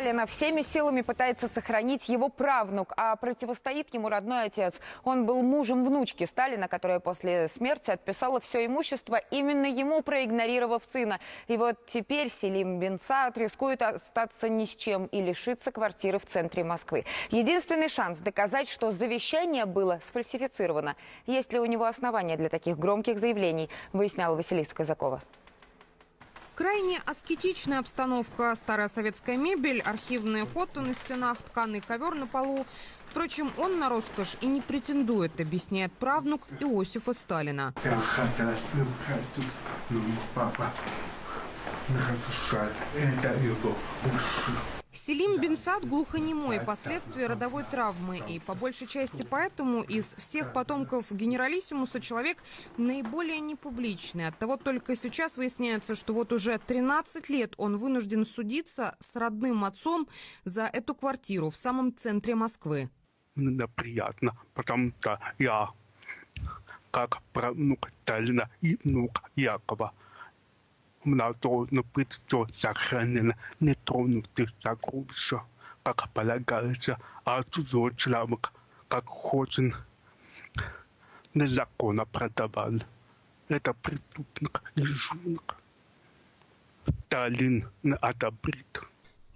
Сталина всеми силами пытается сохранить его правнук, а противостоит ему родной отец. Он был мужем внучки Сталина, которая после смерти отписала все имущество именно ему, проигнорировав сына. И вот теперь Селим Бенсаат рискует остаться ни с чем и лишиться квартиры в центре Москвы. Единственный шанс доказать, что завещание было сфальсифицировано. Есть ли у него основания для таких громких заявлений, выясняла Василиса Казакова. Крайне аскетичная обстановка, старая советская мебель, архивные фото на стенах, тканый ковер на полу. Впрочем, он на роскошь и не претендует, объясняет правнук Иосифа Сталина. Это его Селим Бенсад глухонемой, последствия родовой травмы. И по большей части поэтому из всех потомков генералиссимуса человек наиболее непубличный. Оттого только сейчас выясняется, что вот уже 13 лет он вынужден судиться с родным отцом за эту квартиру в самом центре Москвы. Мне приятно, потому что я, как правнук Сталина и внук Якова, она должна быть все сохранена, не тронутых сокровища, как полагается, а чужой человек, как хочет, незаконно продавал. Это преступник и жулик. Сталин не одобрит.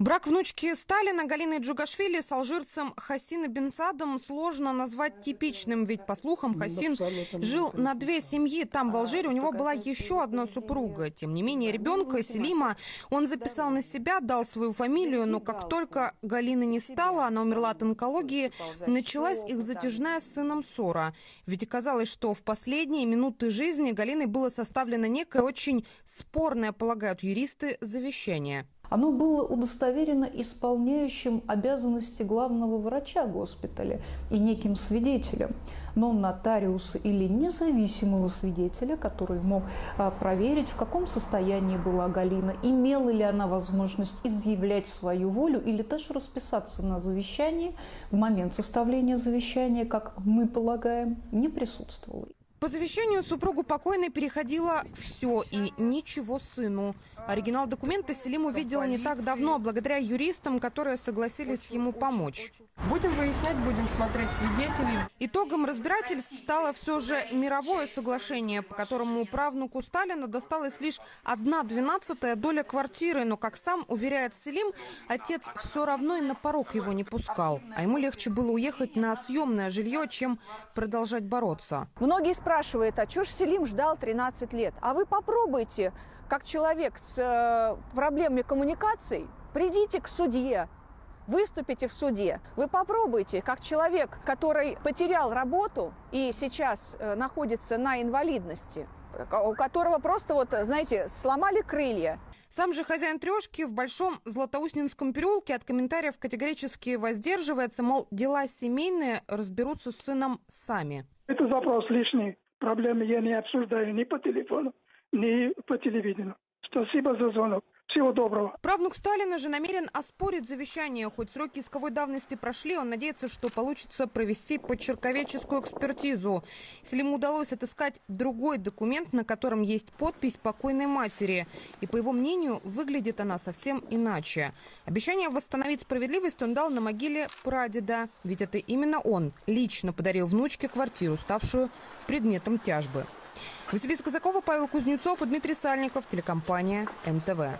Брак внучки Сталина Галины Джугашвили с алжирцем Хасина Бенсадом сложно назвать типичным, ведь, по слухам, Хасин жил на две семьи. Там, в Алжире, у него была еще одна супруга. Тем не менее, ребенка Селима он записал на себя, дал свою фамилию, но как только Галины не стало, она умерла от онкологии, началась их затяжная с сыном ссора. Ведь оказалось, что в последние минуты жизни Галиной было составлено некое очень спорное, полагают юристы, завещание. Оно было удостоверено исполняющим обязанности главного врача госпиталя и неким свидетелем, но нотариуса или независимого свидетеля, который мог а, проверить, в каком состоянии была Галина, имела ли она возможность изъявлять свою волю или даже расписаться на завещании в момент составления завещания, как мы полагаем, не присутствовало. По завещанию супругу покойной переходило все и ничего сыну. Оригинал документа Селим увидел не так давно, благодаря юристам, которые согласились ему помочь. Будем выяснять, будем смотреть свидетелей. Итогом разбирательств стало все же мировое соглашение, по которому правнуку Сталина досталась лишь одна двенадцатая доля квартиры. Но, как сам уверяет Селим, отец все равно и на порог его не пускал. А ему легче было уехать на съемное жилье, чем продолжать бороться. Многие спрашивают, спрашивает, а что ж Селим ждал 13 лет? А вы попробуйте, как человек с э, проблемами коммуникаций, придите к судье, выступите в суде. Вы попробуйте, как человек, который потерял работу и сейчас э, находится на инвалидности, у которого просто вот, знаете, сломали крылья. Сам же хозяин трешки в Большом Златоустинском переулке от комментариев категорически воздерживается, мол, дела семейные разберутся с сыном сами. Это запрос лишний проблемы я не обсуждаю ни по телефону, ни по телевидению. Спасибо за звонок. Всего доброго. Правнук Сталина же намерен оспорить завещание. Хоть сроки исковой давности прошли, он надеется, что получится провести подчерковеческую экспертизу. Если ему удалось отыскать другой документ, на котором есть подпись покойной матери. И, по его мнению, выглядит она совсем иначе. Обещание восстановить справедливость он дал на могиле прадеда. Ведь это именно он лично подарил внучке квартиру, ставшую предметом тяжбы. Василиса Казакова, Павел Кузнецов и Дмитрий Сальников, телекомпания МТВ.